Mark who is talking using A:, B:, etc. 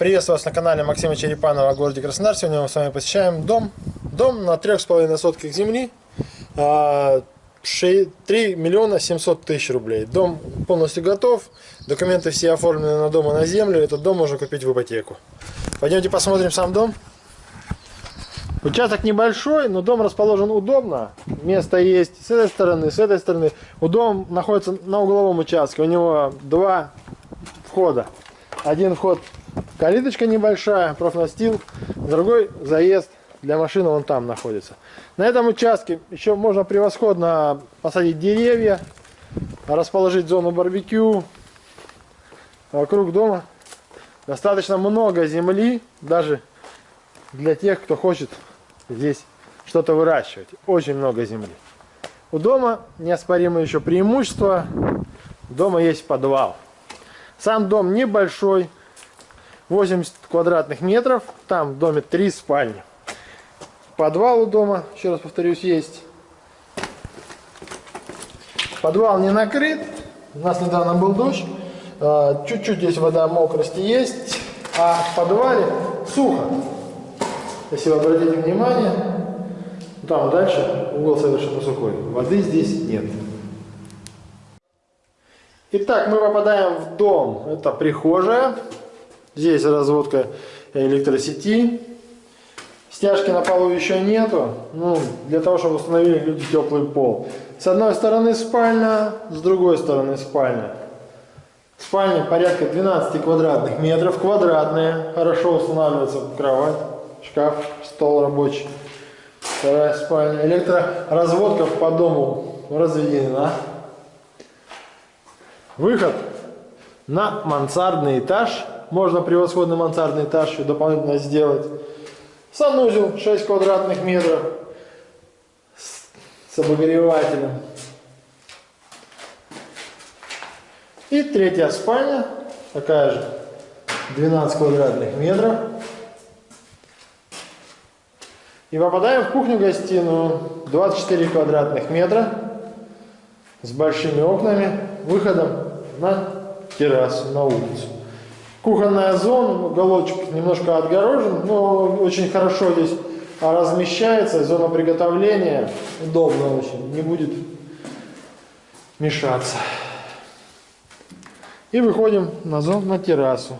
A: Приветствую вас на канале Максима Черепанова о городе Краснодар. Сегодня мы с вами посещаем дом. Дом на трех с половиной сотках земли. а, ши- 3 миллиона 700 тысяч рублей. Дом полностью готов. Документы все оформлены на дом и на землю. Этот дом можно купить в ипотеку. Пойдемте посмотрим сам дом. Участок небольшой, но дом расположен удобно. Место есть с этой стороны, с этой стороны. У дом находится на угловом участке. У него два входа. Один вход калиточка небольшая, профнастил. Другой заезд для машины вон там находится. На этом участке еще можно превосходно посадить деревья, расположить зону барбекю. Вокруг дома достаточно много земли, даже для тех, кто хочет здесь что-то выращивать. Очень много земли. У дома неоспоримое еще преимущество. Дома есть подвал. Сам дом небольшой, 80 квадратных метров. Там в доме три спальни. Подвал у дома, еще раз повторюсь, есть. Подвал не накрыт. У нас недавно был дождь. А, Чуть-чуть здесь вода мокрости есть. А в подвале сухо. Если вы обратите внимание, там дальше угол совершенно сухой. Воды здесь нет. Итак, мы попадаем в дом. Это прихожая. Здесь разводка электросети. Стяжки на полу еще нету. Ну, для того, чтобы установили люди теплый пол. С одной стороны спальня, с другой стороны спальня. Спальня порядка 12 квадратных метров. Квадратная. Хорошо устанавливается кровать, шкаф, стол рабочий. Вторая спальня. Электроразводка по дому разведена. Выход на мансардный этаж. Можно превосходный мансардный этаж еще дополнительно сделать. Санузел 6 квадратных метров с, обогревателем. И третья спальня, такая же, 12 квадратных метров. И попадаем в кухню-гостиную, 24 квадратных метра, с большими окнами, выходом на террасу, на улицу. Кухонная зона, уголочек немножко отгорожен, но очень хорошо здесь размещается, зона приготовления удобно очень, не будет мешаться. И выходим на зону, на террасу.